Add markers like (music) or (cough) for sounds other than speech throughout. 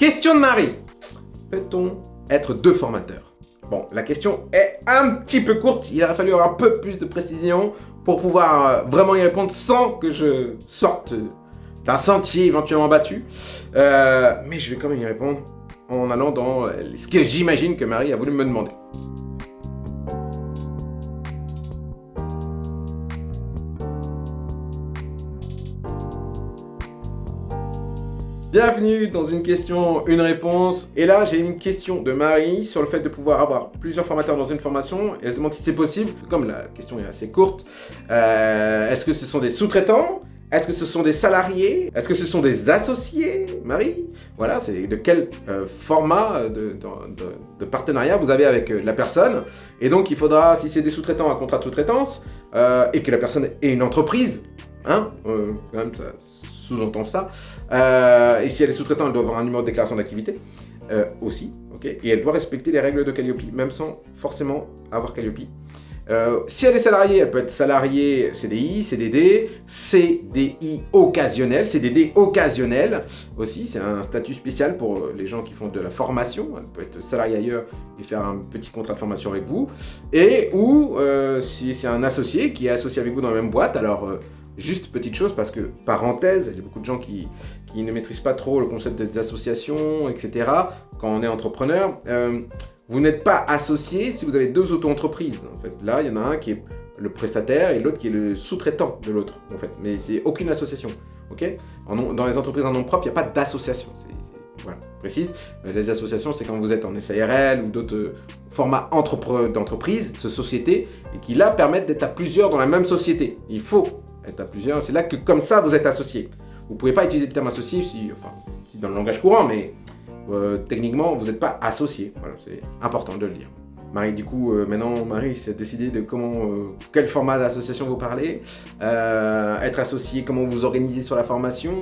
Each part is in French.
Question de Marie. Peut-on être deux formateurs? Bon, la question est un petit peu courte, il aurait fallu avoir un peu plus de précision pour pouvoir euh, vraiment y répondre sans que je sorte d'un sentier éventuellement battu. Euh, mais je vais quand même y répondre en allant dans euh, ce que j'imagine que Marie a voulu me demander. Bienvenue dans une question, une réponse. Et là, j'ai une question de Marie sur le fait de pouvoir avoir plusieurs formateurs dans une formation. Elle se demande si c'est possible, comme la question est assez courte. Euh, est-ce que ce sont des sous-traitants? Est-ce que ce sont des salariés? Est-ce que ce sont des associés, Marie Voilà, c'est de quel euh, format de, partenariat vous avez avec euh, la personne? Et donc, il faudra, si c'est des sous-traitants, un contrat de sous-traitance, et que la personne ait une entreprise, hein, quand même, ça, sous-entend ça. Euh, et si elle est sous-traitant, elle doit avoir un numéro de déclaration d'activité euh, aussi. ok? Et elle doit respecter les règles de Calliope, même sans forcément avoir Calliope. Euh, si elle est salariée, elle peut être salariée CDI, CDD, CDI occasionnel, CDD occasionnel aussi, c'est un statut spécial pour les gens qui font de la formation, elle peut être salariée ailleurs et faire un petit contrat de formation avec vous, et ou si c'est un associé qui est associé avec vous dans la même boîte, alors Juste petite chose, parce que, parenthèse, il y a beaucoup de gens qui, ne maîtrisent pas trop le concept des associations, etc. Quand on est entrepreneur, euh, vous n'êtes pas associé si vous avez deux auto-entreprises. En fait, là, il y en a un qui est le prestataire et l'autre qui est le sous-traitant de l'autre, en fait. Mais c'est aucune association, ok? Dans les entreprises en nom propre, il n'y a pas d'association. Voilà, précise. Les associations, c'est quand vous êtes en SARL ou d'autres formats d'entreprise, de société, et qui là permettent d'être à plusieurs dans la même société. Il faut être à plusieurs. C'est là que comme ça, vous êtes associé. Vous ne pouvez pas utiliser le terme associé si, enfin, si dans le langage courant, mais euh, techniquement, vous n'êtes pas associé. Voilà, c'est important de le dire. Marie, du coup, euh, maintenant, Marie s'est décidé de comment, euh, quel format d'association vous parlez, être associé, comment vous organisez sur la formation,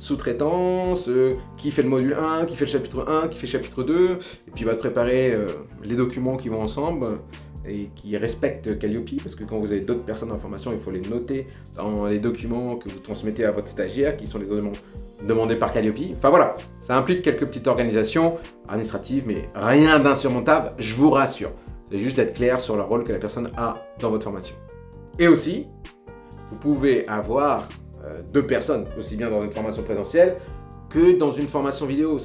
sous-traitance, qui fait le module 1, qui fait le chapitre 1, qui fait le chapitre 2, et puis va préparer les documents qui vont ensemble, et qui respectent Calliope, parce que quand vous avez d'autres personnes en formation, il faut les noter dans les documents que vous transmettez à votre stagiaire, qui sont les éléments demandés par Calliope. Enfin voilà, ça implique quelques petites organisations administratives, mais rien d'insurmontable, je vous rassure. C'est juste d'être clair sur le rôle que la personne a dans votre formation. Et aussi, vous pouvez avoir euh, deux personnes, aussi bien dans une formation présentielle que dans une formation vidéo.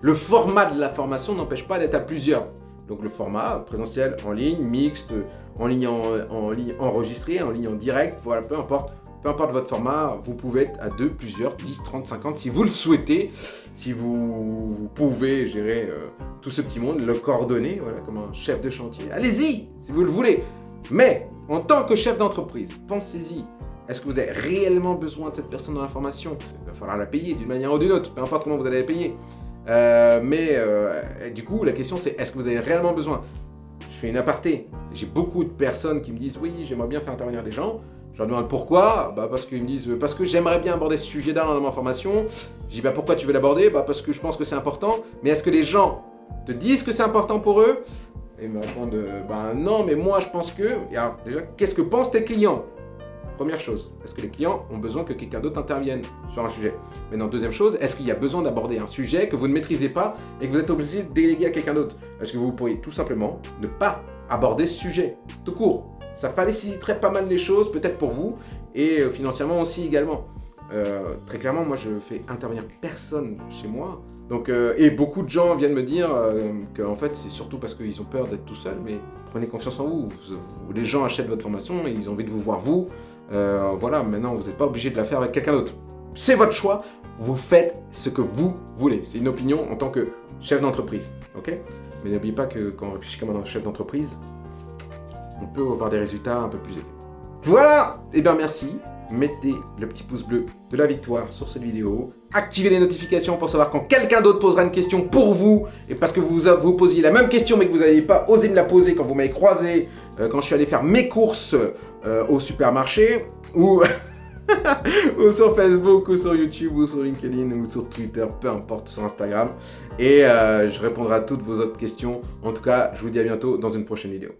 Le format de la formation n'empêche pas d'être à plusieurs. Donc le format présentiel en ligne, mixte, en ligne, en, ligne enregistré, en ligne en direct, voilà, peu importe. Peu importe votre format, vous pouvez être à deux, plusieurs, 10, 30, 50, si vous le souhaitez, si vous, pouvez gérer euh, tout ce petit monde, le coordonner, voilà, comme un chef de chantier. Allez-y, si vous le voulez. Mais, en tant que chef d'entreprise, pensez-y. Est-ce que vous avez réellement besoin de cette personne dans la formation? Il va falloir la payer d'une manière ou d'une autre, peu importe comment vous allez la payer. Euh, mais euh, du coup, la question c'est est-ce que vous avez réellement besoin? Je fais une aparté. J'ai beaucoup de personnes qui me disent oui, j'aimerais bien faire intervenir des gens. Je leur demande pourquoi bah Parce qu'ils me disent parce que j'aimerais bien aborder ce sujet-là dans ma formation. Je dis bah pourquoi tu veux l'aborder? Bah Parce que je pense que c'est important. Mais est-ce que les gens te disent que c'est important pour eux? Et ils me répondent bah non, mais moi je pense que. alors déjà, qu'est-ce que pensent tes clients? Première chose, est-ce que les clients ont besoin que quelqu'un d'autre intervienne sur un sujet? Maintenant, deuxième chose, est-ce qu'il y a besoin d'aborder un sujet que vous ne maîtrisez pas et que vous êtes obligé de déléguer à quelqu'un d'autre? Est-ce que vous pourriez tout simplement ne pas aborder ce sujet, tout court? Ça faciliterait pas mal les choses, peut-être pour vous, et euh, financièrement aussi également. Euh, très clairement, moi je fais intervenir personne chez moi. Donc, euh, et beaucoup de gens viennent me dire que qu'en fait c'est surtout parce qu'ils ont peur d'être tout seuls, mais prenez confiance en vous. Les gens achètent votre formation et ils ont envie de vous voir vous. Euh, voilà, maintenant vous n'êtes pas obligé de la faire avec quelqu'un d'autre. C'est votre choix, vous faites ce que vous voulez. C'est une opinion en tant que chef d'entreprise, ok? Mais n'oubliez pas que quand on réfléchit comme un chef d'entreprise, on peut avoir des résultats un peu plus élevés. Voilà Et eh bien merci mettez le petit pouce bleu de la victoire sur cette vidéo. Activez les notifications pour savoir quand quelqu'un d'autre posera une question pour vous. Et parce que vous vous posiez la même question mais que vous n'avez pas osé me la poser quand vous m'avez croisé, euh, quand je suis allé faire mes courses euh, au supermarché, (laughs) ou... sur Facebook, ou sur YouTube, ou sur LinkedIn, ou sur Twitter, peu importe, sur Instagram. Et euh, je répondrai à toutes vos autres questions. En tout cas, je vous dis à bientôt dans une prochaine vidéo.